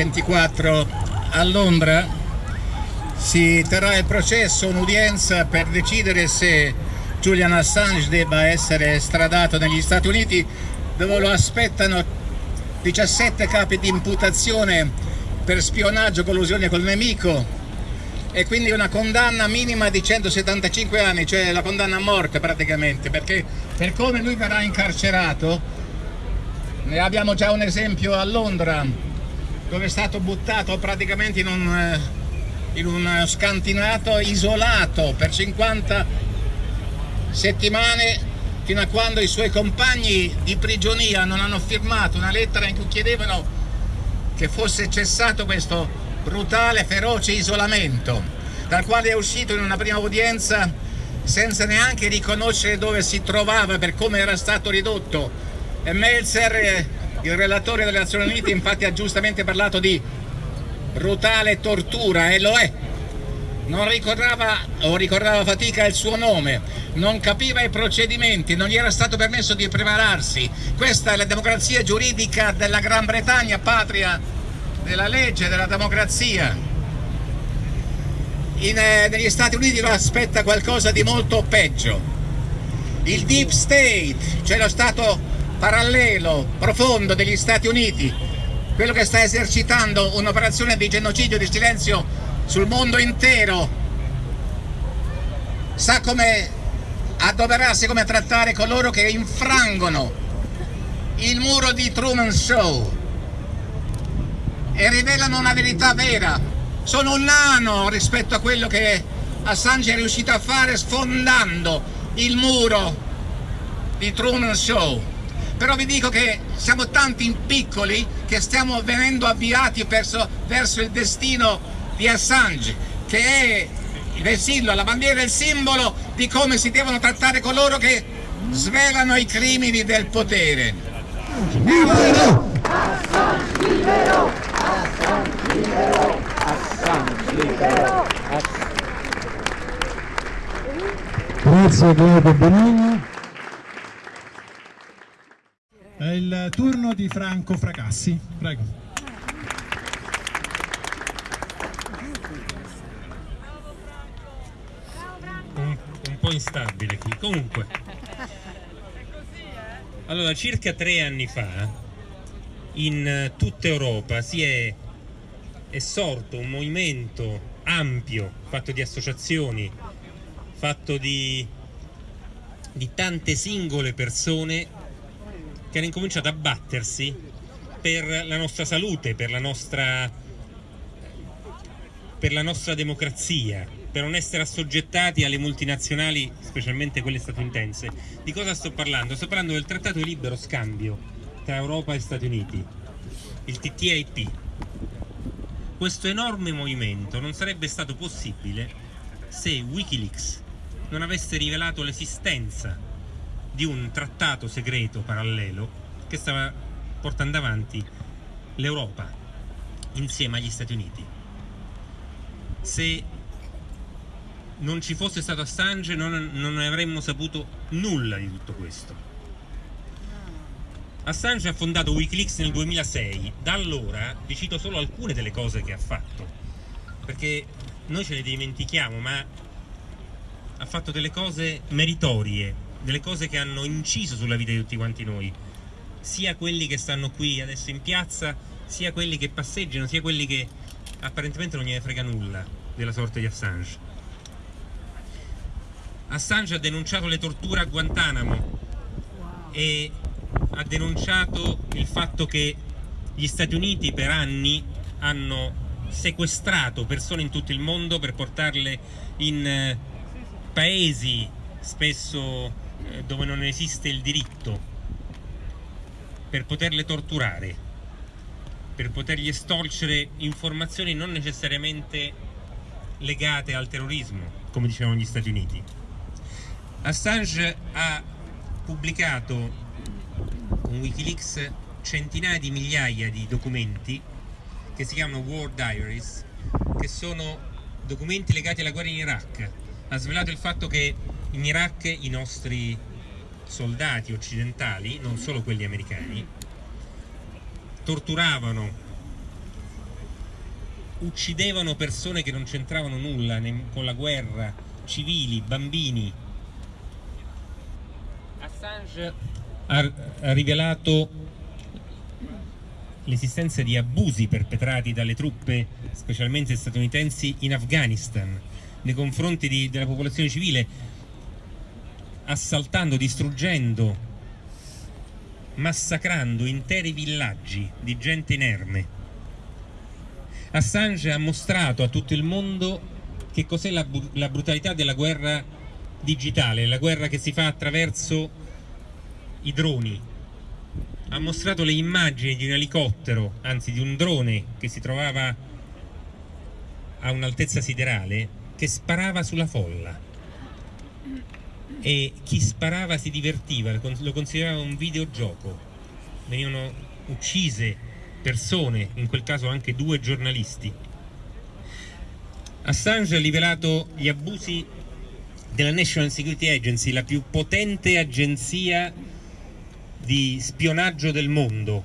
Domani, lunedì 24, a Londra. Si terrà il processo, un'udienza per decidere se Julian Assange debba essere estradato negli Stati Uniti dove lo aspettano 17 capi di imputazione per spionaggio, collusione col nemico e quindi una condanna minima di 175 anni, cioè la condanna a morte praticamente, perché per come lui verrà incarcerato, ne abbiamo già un esempio a Londra, dove è stato buttato praticamente in un, eh, in un scantinato isolato per 50 settimane fino a quando i suoi compagni di prigionia non hanno firmato una lettera in cui chiedevano che fosse cessato questo brutale, feroce isolamento, dal quale è uscito in una prima udienza senza neanche riconoscere dove si trovava per come era stato ridotto. E Melzer, il relatore delle Nazioni Unite, infatti ha giustamente parlato di brutale tortura, e lo è. Non ricordava o ricordava fatica il suo nome, non capiva i procedimenti, non gli era stato permesso di prepararsi. Questa è la democrazia giuridica della Gran Bretagna, patria della legge, della democrazia. In, eh, negli Stati Uniti lo aspetta qualcosa di molto peggio. Il deep state, cioè lo stato parallelo, profondo degli Stati Uniti, quello che sta esercitando un'operazione di genocidio, di silenzio sul mondo intero, sa come adoperarsi, come trattare coloro che infrangono il muro di Truman Show e rivelano una verità vera. Sono un nano rispetto a quello che Assange è riuscito a fare sfondando il muro di Truman Show. Però vi dico che siamo tanti piccoli che stiamo venendo avviati verso, verso il destino di Assange, che è il simbolo, la bandiera è il simbolo di come si devono trattare coloro che svelano i crimini del potere. Libero! Assange libero! Assange libero! Assange libero! Grazie Claudio Benigni. È il turno di Franco Fracassi. Prego. Un, un po' instabile qui. Comunque. Allora, circa tre anni fa in eh, tutta Europa si è, è sorto un movimento ampio, fatto di associazioni, fatto di, di tante singole persone che hanno incominciato a battersi per la nostra salute, per la nostra, per la nostra democrazia, per non essere assoggettati alle multinazionali, specialmente quelle statunitense. Di cosa sto parlando? Sto parlando del trattato di libero scambio tra Europa e Stati Uniti, il TTIP. Questo enorme movimento non sarebbe stato possibile se Wikileaks non avesse rivelato l'esistenza di un trattato segreto parallelo che stava portando avanti l'Europa insieme agli Stati Uniti. Se non ci fosse stato Assange non, non avremmo saputo nulla di tutto questo. Assange ha fondato Wikileaks nel 2006, da allora vi cito solo alcune delle cose che ha fatto, perché noi ce le dimentichiamo, ma ha fatto delle cose meritorie, delle cose che hanno inciso sulla vita di tutti quanti noi, sia quelli che stanno qui adesso in piazza, sia quelli che passeggiano, sia quelli che apparentemente non gliene frega nulla della sorte di Assange. Assange ha denunciato le torture a Guantanamo e ha denunciato il fatto che gli Stati Uniti per anni hanno sequestrato persone in tutto il mondo per portarle in eh, paesi spesso dove non esiste il diritto per poterle torturare per potergli estorcere informazioni non necessariamente legate al terrorismo come dicevano gli Stati Uniti Assange ha pubblicato con Wikileaks centinaia di migliaia di documenti che si chiamano War Diaries, che sono documenti legati alla guerra in Iraq. Ha svelato il fatto che in Iraq i nostri soldati occidentali, non solo quelli americani, torturavano, uccidevano persone che non c'entravano nulla con la guerra, civili, bambini. Assange ha, ha rivelato l'esistenza di abusi perpetrati dalle truppe, specialmente statunitensi, in Afghanistan nei confronti di, della popolazione civile, assaltando, distruggendo, massacrando interi villaggi di gente inerme. Assange ha mostrato a tutto il mondo che cos'è la, la brutalità della guerra digitale, la guerra che si fa attraverso i droni. Ha mostrato le immagini di un elicottero, anzi di un drone che si trovava a un'altezza siderale che sparava sulla folla e chi sparava si divertiva, lo considerava un videogioco. Venivano uccise persone, in quel caso anche due giornalisti. Assange ha rivelato gli abusi della National Security Agency, la più potente agenzia di spionaggio del mondo,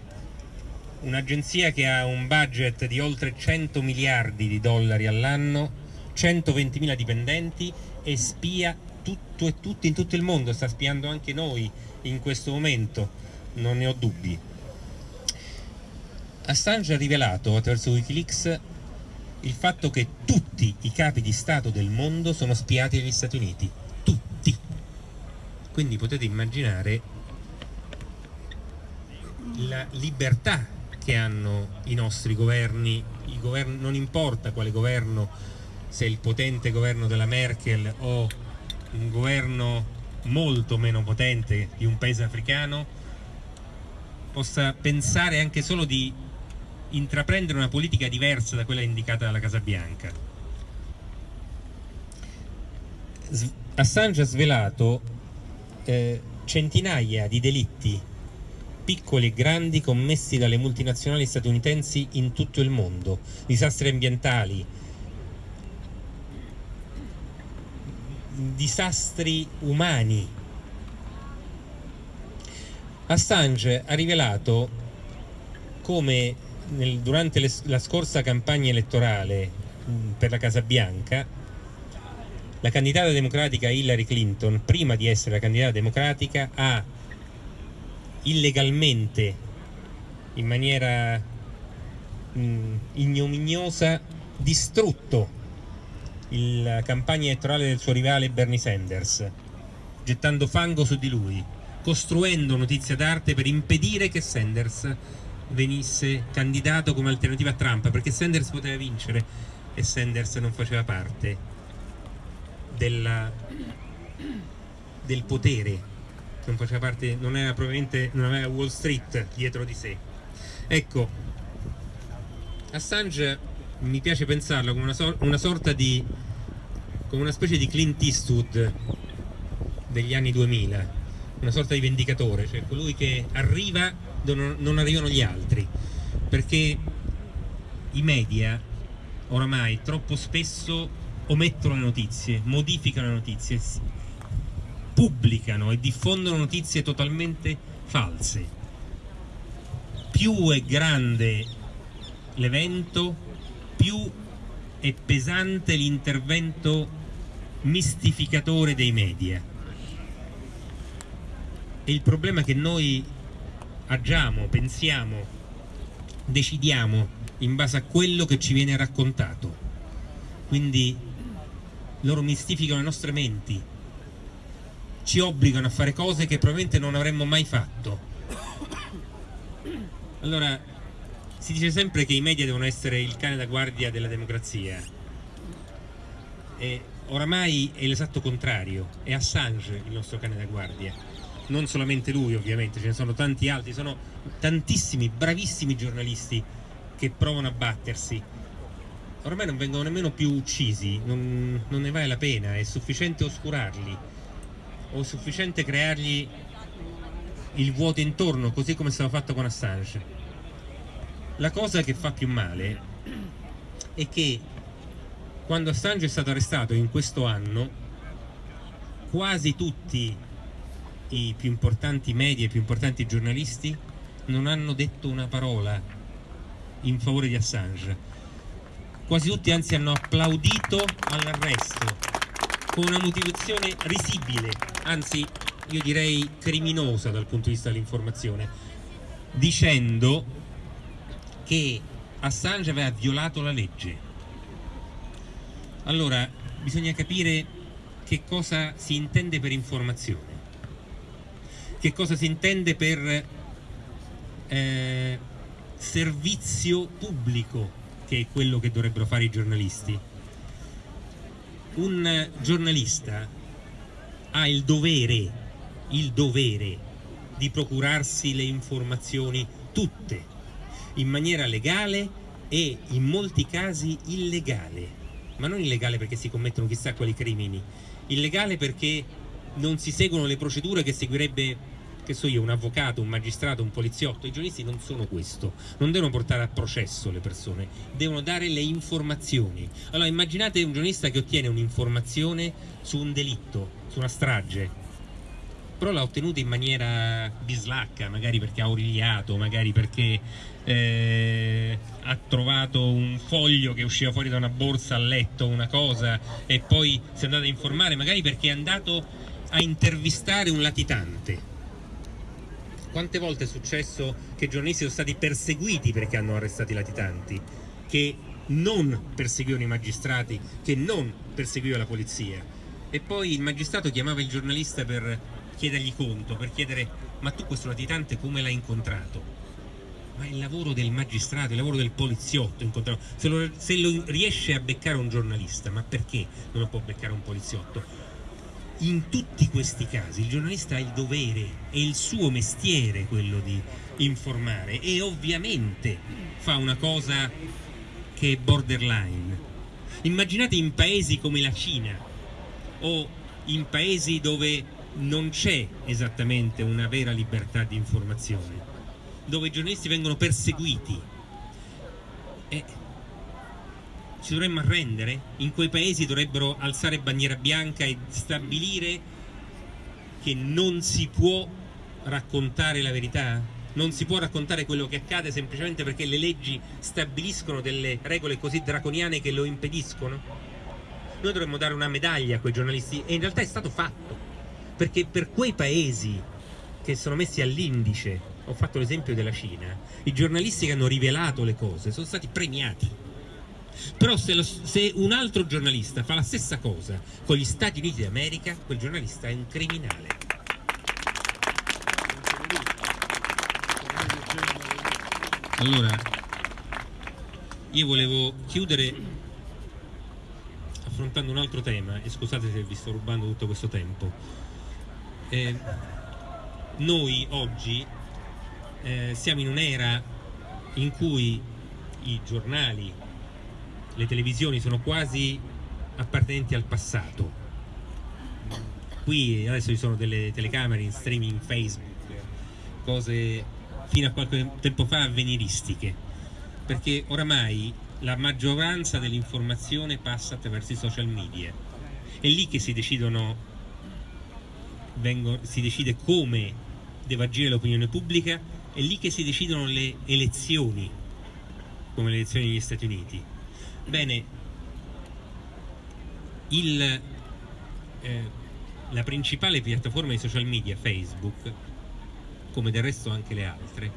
un'agenzia che ha un budget di oltre 100 miliardi di dollari all'anno 120.000 dipendenti e spia tutto e tutti in tutto il mondo, sta spiando anche noi in questo momento, non ne ho dubbi. Assange ha rivelato attraverso Wikileaks il fatto che tutti i capi di Stato del mondo sono spiati dagli Stati Uniti, tutti. Quindi potete immaginare la libertà che hanno i nostri governi, il governo, non importa quale governo se il potente governo della Merkel o un governo molto meno potente di un paese africano possa pensare anche solo di intraprendere una politica diversa da quella indicata dalla Casa Bianca. Assange ha svelato eh, centinaia di delitti piccoli e grandi commessi dalle multinazionali statunitensi in tutto il mondo, disastri ambientali, disastri umani. Assange ha rivelato come nel, durante le, la scorsa campagna elettorale mh, per la Casa Bianca la candidata democratica Hillary Clinton, prima di essere la candidata democratica, ha illegalmente, in maniera mh, ignominiosa, distrutto la campagna elettorale del suo rivale Bernie Sanders, gettando fango su di lui, costruendo notizia d'arte per impedire che Sanders venisse candidato come alternativa a Trump, perché Sanders poteva vincere e Sanders non faceva parte della, del potere, non faceva parte, non era probabilmente, non aveva Wall Street dietro di sé. Ecco, Assange mi piace pensarlo come una, so una sorta di come una specie di Clint Eastwood degli anni 2000 una sorta di vendicatore cioè colui che arriva dove non arrivano gli altri perché i media oramai troppo spesso omettono le notizie modificano le notizie pubblicano e diffondono notizie totalmente false. Più è grande l'evento più è pesante l'intervento mistificatore dei media. E il problema che noi agiamo, pensiamo, decidiamo in base a quello che ci viene raccontato. Quindi loro mistificano le nostre menti, ci obbligano a fare cose che probabilmente non avremmo mai fatto. Allora, si dice sempre che i media devono essere il cane da guardia della democrazia. E oramai è l'esatto contrario. È Assange il nostro cane da guardia. Non solamente lui ovviamente ce ne sono tanti altri. Sono tantissimi bravissimi giornalisti che provano a battersi. Ormai non vengono nemmeno più uccisi. Non, non ne vale la pena. È sufficiente oscurarli. O sufficiente creargli il vuoto intorno così come è stato fatto con Assange la cosa che fa più male è che quando Assange è stato arrestato in questo anno quasi tutti i più importanti media, i più importanti giornalisti non hanno detto una parola in favore di Assange. Quasi tutti anzi hanno applaudito all'arresto con una motivazione risibile, anzi io direi criminosa dal punto di vista dell'informazione, dicendo che Assange aveva violato la legge. Allora, bisogna capire che cosa si intende per informazione, che cosa si intende per eh, servizio pubblico, che è quello che dovrebbero fare i giornalisti. Un giornalista ha il dovere, il dovere di procurarsi le informazioni tutte in maniera legale e in molti casi illegale, ma non illegale perché si commettono chissà quali crimini, illegale perché non si seguono le procedure che seguirebbe che so io, un avvocato, un magistrato, un poliziotto, i giornalisti non sono questo, non devono portare a processo le persone, devono dare le informazioni. Allora immaginate un giornalista che ottiene un'informazione su un delitto, su una strage, però l'ha ottenuta in maniera bislacca, magari perché ha origliato, magari perché eh, ha trovato un foglio che usciva fuori da una borsa a letto, una cosa, e poi si è andato a informare, magari perché è andato a intervistare un latitante. Quante volte è successo che giornalisti sono stati perseguiti perché hanno arrestato i latitanti, che non perseguivano i magistrati, che non perseguiva la polizia. E poi il magistrato chiamava il giornalista per chiedergli conto, per chiedere ma tu questo latitante come l'hai incontrato? Ma è il lavoro del magistrato, il lavoro del poliziotto. Se lo, se lo riesce a beccare un giornalista, ma perché non lo può beccare un poliziotto? In tutti questi casi il giornalista ha il dovere, è il suo mestiere quello di informare e ovviamente fa una cosa che è borderline. Immaginate in paesi come la Cina o in paesi dove non c'è esattamente una vera libertà di informazione, dove i giornalisti vengono perseguiti. E ci dovremmo arrendere? In quei paesi dovrebbero alzare bandiera bianca e stabilire che non si può raccontare la verità? Non si può raccontare quello che accade semplicemente perché le leggi stabiliscono delle regole così draconiane che lo impediscono? Noi dovremmo dare una medaglia a quei giornalisti e in realtà è stato fatto perché per quei paesi che sono messi all'indice, ho fatto l'esempio della Cina, i giornalisti che hanno rivelato le cose sono stati premiati. Però se, lo, se, un altro giornalista fa la stessa cosa con gli Stati Uniti d'America, quel giornalista è un criminale. Allora, io volevo chiudere affrontando un altro tema e scusate se vi sto rubando tutto questo tempo eh, noi oggi eh, siamo in un'era in cui i giornali, le televisioni sono quasi appartenenti al passato. Qui adesso ci sono delle telecamere in streaming Facebook, cose fino a qualche tempo fa avveniristiche, perché oramai la maggioranza dell'informazione passa attraverso i social media. È lì che si decidono vengono, si decide come deve agire l'opinione pubblica, è lì che si decidono le elezioni, come le elezioni negli Stati Uniti. Bene, il, eh, la principale piattaforma di social media, Facebook, come del resto anche le altre,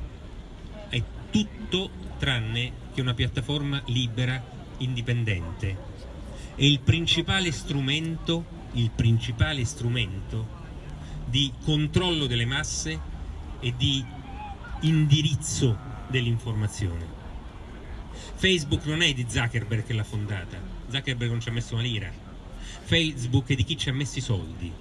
è tutto tranne che una piattaforma libera, indipendente. È il principale strumento, il principale strumento di controllo delle masse e di indirizzo dell'informazione. Facebook non è di Zuckerberg che l'ha fondata, Zuckerberg non ci ha messo una lira, Facebook è di chi ci ha messo i soldi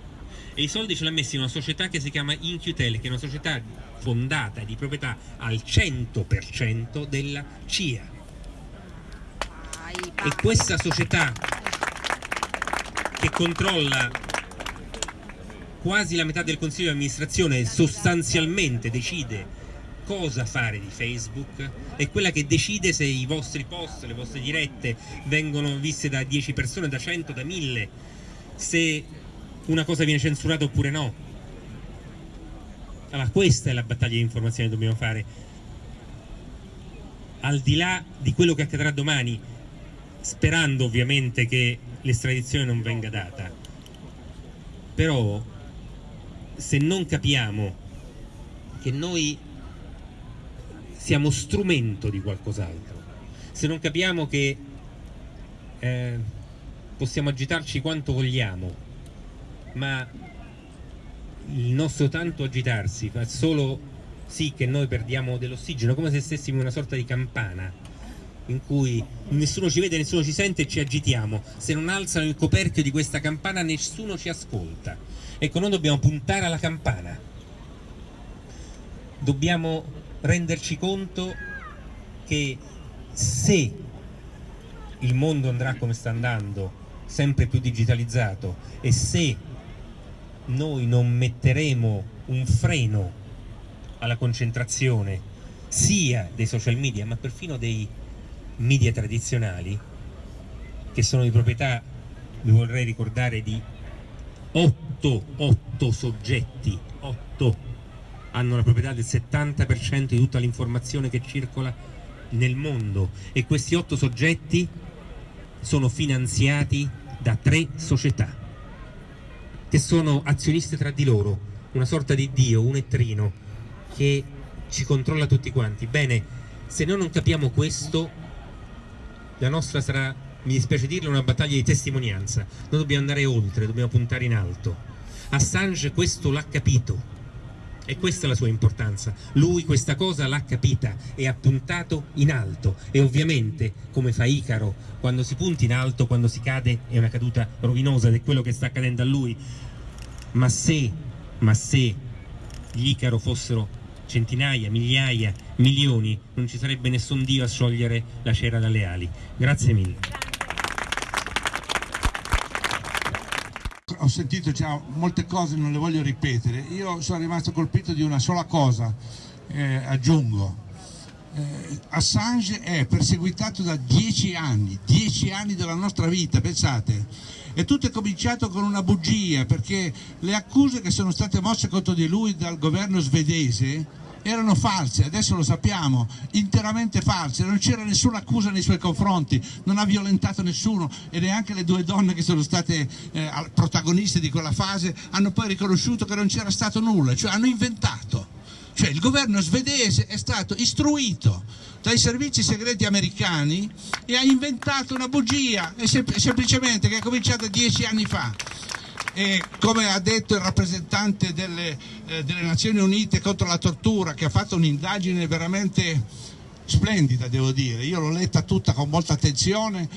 e i soldi ce li ha messi in una società che si chiama InQtel, che è una società fondata di proprietà al 100% della CIA. E questa società che controlla quasi la metà del consiglio di amministrazione sostanzialmente decide cosa fare di Facebook? È quella che decide se i vostri post, le vostre dirette vengono viste da 10 persone, da 100, da 1000 se una cosa viene censurata oppure no. Allora, questa è la battaglia di informazione che dobbiamo fare. Al di là di quello che accadrà domani, sperando ovviamente che l'estradizione non venga data, però se non capiamo che noi siamo strumento di qualcos'altro, se non capiamo che eh, possiamo agitarci quanto vogliamo, ma il nostro tanto agitarsi fa solo sì che noi perdiamo dell'ossigeno, come se stessimo in una sorta di campana in cui nessuno ci vede, nessuno ci sente e ci agitiamo. Se non alzano il coperchio di questa campana nessuno ci ascolta. Ecco, noi dobbiamo puntare alla campana. Dobbiamo renderci conto che se il mondo andrà come sta andando, sempre più digitalizzato, e se noi non metteremo un freno alla concentrazione sia dei social media ma perfino dei media tradizionali che sono di proprietà, vi vorrei ricordare, di 8, 8 soggetti, 8 hanno la proprietà del 70% di tutta l'informazione che circola nel mondo e questi 8 soggetti sono finanziati da tre società che sono azioniste tra di loro, una sorta di dio, un ettrino che ci controlla tutti quanti. Bene, se noi non capiamo questo la nostra sarà, mi dispiace dirlo, una battaglia di testimonianza. Noi dobbiamo andare oltre, dobbiamo puntare in alto. Assange questo l'ha capito e questa è la sua importanza. Lui questa cosa l'ha capita e ha puntato in alto e ovviamente, come fa Icaro, quando si punta in alto, quando si cade è una caduta rovinosa ed è quello che sta accadendo a lui. Ma se, ma se gli Icaro fossero centinaia, migliaia, milioni, non ci sarebbe nessun Dio a sciogliere la cera dalle ali. Grazie mille. Ho sentito già molte cose, non le voglio ripetere. Io sono rimasto colpito di una sola cosa, eh, aggiungo. Eh, Assange è perseguitato da dieci anni, dieci anni della nostra vita, pensate. E tutto è cominciato con una bugia, perché le accuse che sono state mosse contro di lui dal governo svedese erano false, adesso lo sappiamo, interamente false, non c'era nessuna accusa nei suoi confronti, non ha violentato nessuno e neanche le due donne che sono state eh, protagoniste di quella fase hanno poi riconosciuto che non c'era stato nulla, cioè hanno inventato. Cioè il governo svedese è stato istruito dai servizi segreti americani e ha inventato una bugia, semplicemente che è cominciata dieci anni fa e come ha detto il rappresentante delle, eh, delle Nazioni Unite contro la tortura che ha fatto un'indagine veramente splendida devo dire, io l'ho letta tutta con molta attenzione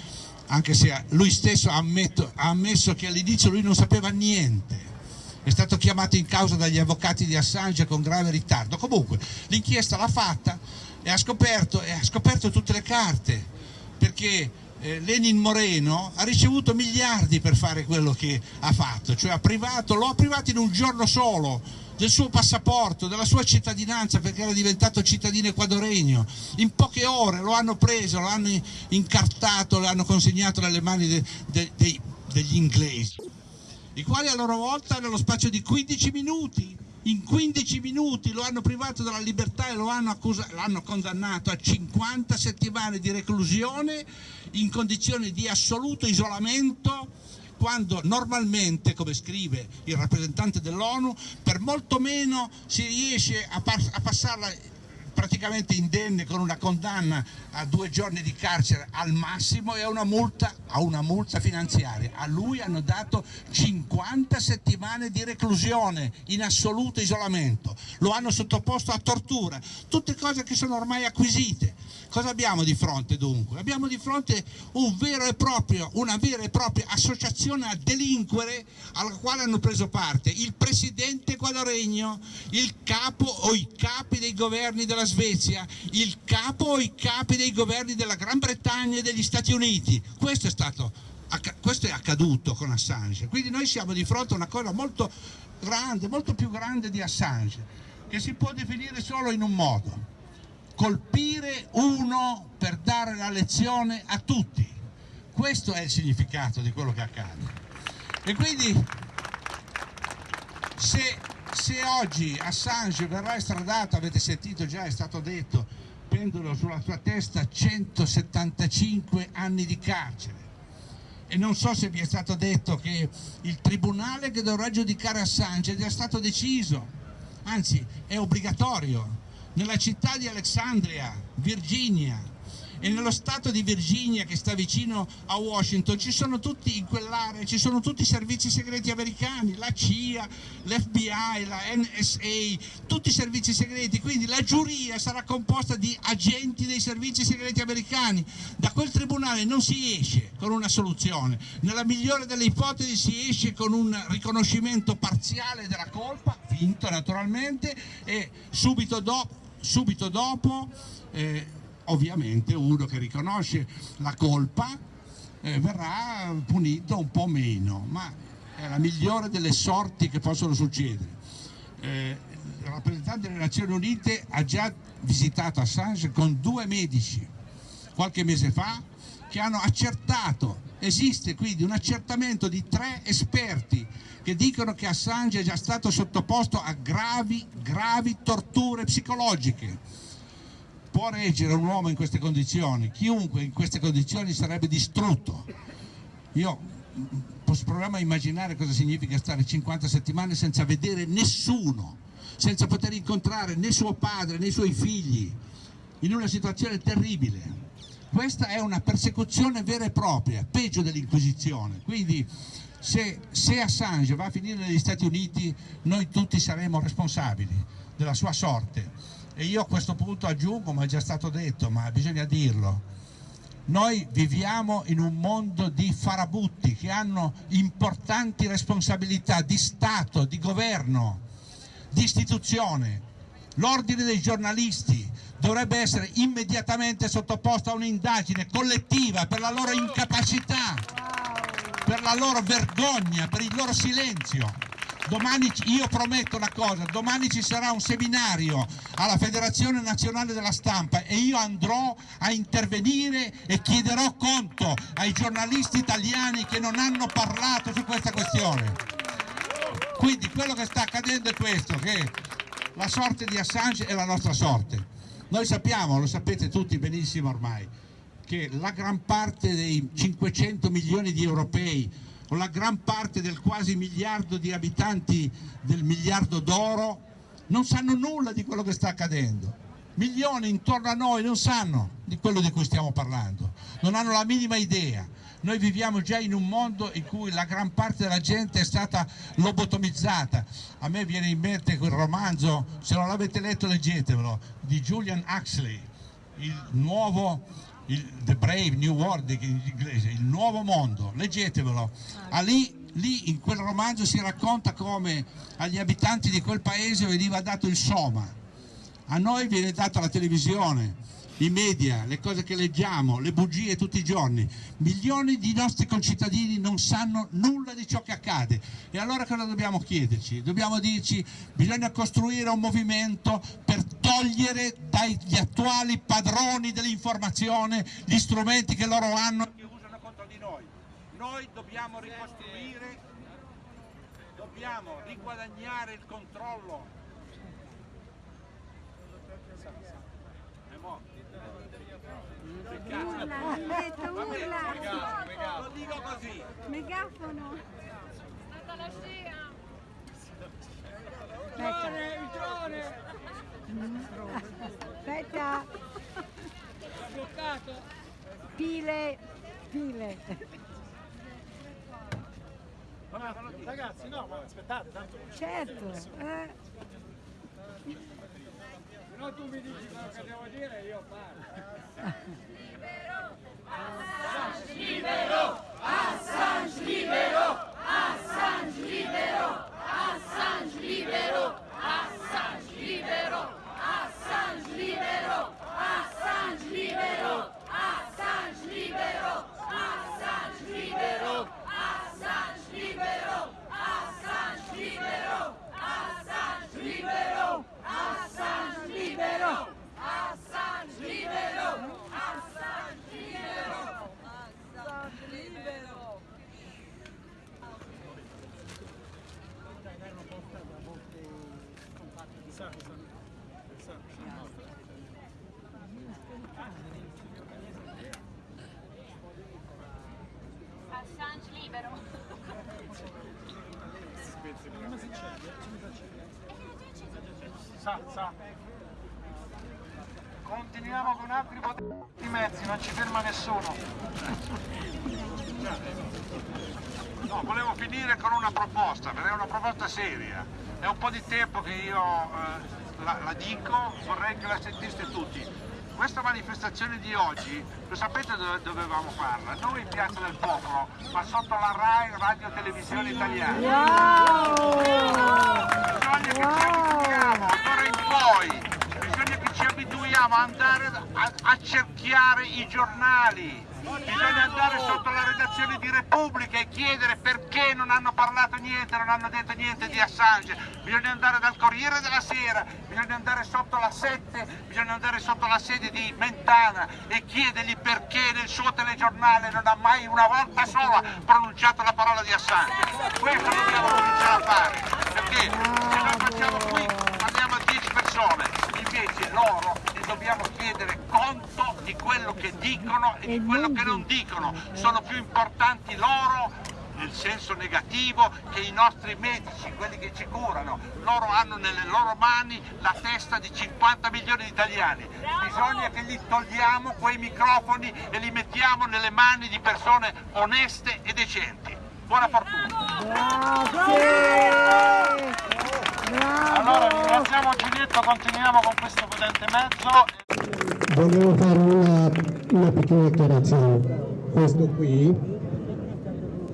anche se lui stesso ha, ammetto, ha ammesso che all'inizio lui non sapeva niente. È stato chiamato in causa dagli avvocati di Assange con grave ritardo. Comunque l'inchiesta l'ha fatta e ha scoperto, e ha scoperto tutte le carte perché Lenin Moreno ha ricevuto miliardi per fare quello che ha fatto, cioè ha privato, lo ha privato in un giorno solo del suo passaporto, della sua cittadinanza perché era diventato cittadino equadoregno. In poche ore lo hanno preso, lo hanno incartato, lo hanno consegnato nelle mani de, de, de, degli inglesi, i quali a loro volta nello spazio di 15 minuti in 15 minuti lo hanno privato della libertà e lo hanno, l'hanno condannato a 50 settimane di reclusione in condizioni di assoluto isolamento quando normalmente, come scrive il rappresentante dell'ONU, per molto meno si riesce a, a passarla praticamente indenne con una condanna a due giorni di carcere al massimo e a una multa, a una multa finanziaria. A lui hanno dato 50 settimane di reclusione in assoluto isolamento, lo hanno sottoposto a tortura, tutte cose che sono ormai acquisite. Cosa abbiamo di fronte dunque? Abbiamo di fronte un proprio, una vera e propria associazione a delinquere alla quale hanno preso parte il presidente equadoregno, il capo o i capi dei governi della Svezia, il capo o i capi dei governi della Gran Bretagna e degli Stati Uniti. Questo è, stato, questo è accaduto con Assange. Quindi noi siamo di fronte a una cosa molto grande, molto più grande di Assange, che si può definire solo in un modo. Colpire uno per dare la lezione a tutti. Questo è il significato di quello che accade. E quindi se se oggi Assange verrà estradato, avete sentito già, è stato detto, pendono sulla sua testa 175 anni di carcere. E non so se vi è stato detto che il tribunale che dovrà giudicare Assange è già stato deciso, anzi è obbligatorio, nella città di Alexandria, Virginia, e nello stato di Virginia che sta vicino a Washington ci sono tutti in quell'area ci sono tutti i servizi segreti americani la CIA, l'FBI, la NSA tutti i servizi segreti. Quindi la giuria sarà composta di agenti dei servizi segreti americani. Da quel tribunale non si esce con una soluzione. Nella migliore delle ipotesi si esce con un riconoscimento parziale della colpa vinto naturalmente e subito dopo, subito dopo eh, ovviamente uno che riconosce la colpa eh, verrà punito un po' meno, ma è la migliore delle sorti che possono succedere. Eh, il rappresentante delle Nazioni Unite ha già visitato Assange con due medici qualche mese fa che hanno accertato, esiste quindi un accertamento di tre esperti che dicono che Assange è già stato sottoposto a gravi, gravi torture psicologiche può reggere un uomo in queste condizioni, chiunque in queste condizioni sarebbe distrutto. Io proviamo a immaginare cosa significa stare 50 settimane senza vedere nessuno, senza poter incontrare né suo padre né i suoi figli, in una situazione terribile. Questa è una persecuzione vera e propria, peggio dell'Inquisizione. Quindi se, se Assange va a finire negli Stati Uniti noi tutti saremo responsabili della sua sorte e io a questo punto aggiungo, ma è già stato detto, ma bisogna dirlo, noi viviamo in un mondo di farabutti che hanno importanti responsabilità di Stato, di governo, di istituzione. L'ordine dei giornalisti dovrebbe essere immediatamente sottoposto a un'indagine collettiva per la loro incapacità, per la loro vergogna, per il loro silenzio domani io prometto una cosa, domani ci sarà un seminario alla Federazione Nazionale della Stampa e io andrò a intervenire e chiederò conto ai giornalisti italiani che non hanno parlato su questa questione. Quindi quello che sta accadendo è questo, che la sorte di Assange è la nostra sorte. Noi sappiamo, lo sapete tutti benissimo ormai, che la gran parte dei 500 milioni di europei con la gran parte del quasi miliardo di abitanti del miliardo d'oro, non sanno nulla di quello che sta accadendo. Milioni intorno a noi non sanno di quello di cui stiamo parlando, non hanno la minima idea. Noi viviamo già in un mondo in cui la gran parte della gente è stata lobotomizzata. A me viene in mente quel romanzo, se non l'avete letto leggetevelo, di Julian Huxley, il nuovo il The Brave New World in inglese, il nuovo mondo, leggetevelo. Ah, lì, lì in quel romanzo si racconta come agli abitanti di quel paese veniva dato il soma, a noi viene data la televisione, i media, le cose che leggiamo, le bugie tutti i giorni. Milioni di nostri concittadini non sanno nulla di ciò che accade. E allora cosa dobbiamo chiederci? Dobbiamo dirci bisogna costruire un movimento per togliere dagli attuali padroni dell'informazione gli strumenti che loro hanno e che usano contro di noi. Noi dobbiamo ricostruire, dobbiamo riguadagnare il controllo Urla, detto, urla. Lo dico così. Megafono. Stata la scia. Aspetta. Il drone! Aspetta. Bloccato! Pile, pile. Ragazzi, no, ma aspettate, tanto Certo. Eh. No, tu mi dici quello che devo dire e io parlo. Assange libero! Assange libero! Seria. È un po' di tempo che io eh, la, la dico, vorrei che la sentiste tutti. Questa manifestazione di oggi, lo sapete dove dovevamo farla? Non in Piazza del Popolo, ma sotto la RAI Radio Televisione Italiana. Bisogna che ci abituiamo, d'ora in poi, ad andare a, a cerchiare i giornali, bisogna andare sotto la redazione di Repubblica e chiedere perché non hanno parlato niente, non hanno detto niente di Assange, bisogna andare dal Corriere della Sera, bisogna andare sotto la 7, bisogna andare sotto la sede di Mentana e chiedergli perché nel suo telegiornale non ha mai una volta sola pronunciato la parola di Assange. Questo dobbiamo cominciare a fare, perché se noi facciamo qui parliamo a 10 persone, invece loro dobbiamo chiedere conto di quello che dicono e di quello che non dicono. Sono più importanti loro nel senso negativo che i nostri medici, quelli che ci curano. Loro hanno nelle loro mani la testa di 50 milioni di italiani. Bisogna che gli togliamo quei microfoni e li mettiamo nelle mani di persone oneste e decenti. Buona fortuna! Allora ringraziamo Giulietto, continuiamo con questo potente mezzo. Volevo fare una, una piccola dichiarazione. Questo qui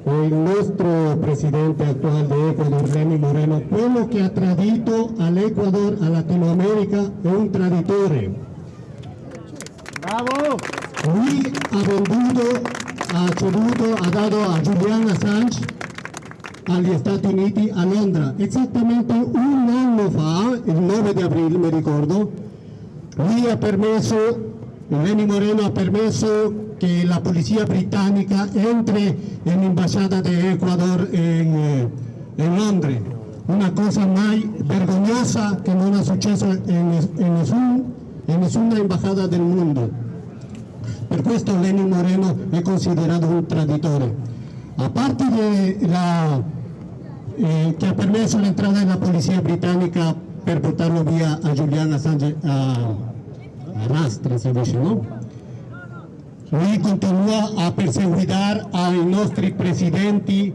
è il nostro presidente attuale di Ecuador, Lenin Moreno. Quello che ha tradito all'Ecuador, a Latinoamerica, è un traditore. Bravo! Lui ha venduto, ha ceduto, ha dato a Julian Assange agli Stati Uniti a Londra esattamente un anno fa, il 9 di aprile mi ricordo, lui ha permesso, Lenny Moreno ha permesso che la polizia britannica entri in ambasciata di Ecuador in, eh, in Londra, una cosa mai vergognosa che non è successo in, in nessun- in nessuna embajada del mondo. Per questo Lenin Moreno è considerato un traditore. A parte de la, eh, che ha permesso l'entrata della polizia britannica per portarlo via a Julian Assange a, a Rastra, si dice, no? Lui continua a perseguitar ai nostri presidenti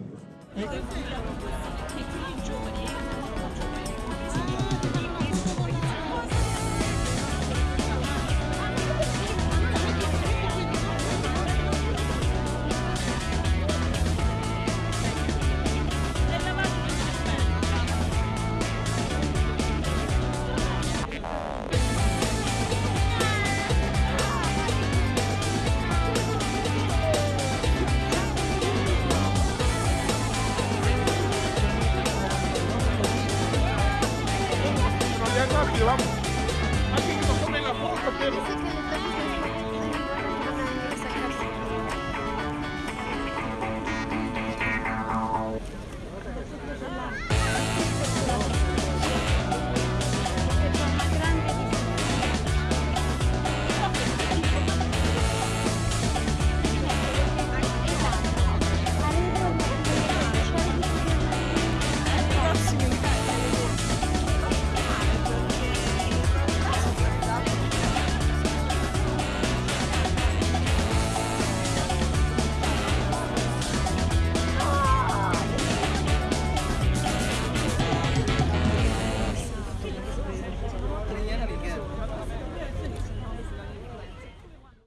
Thank you.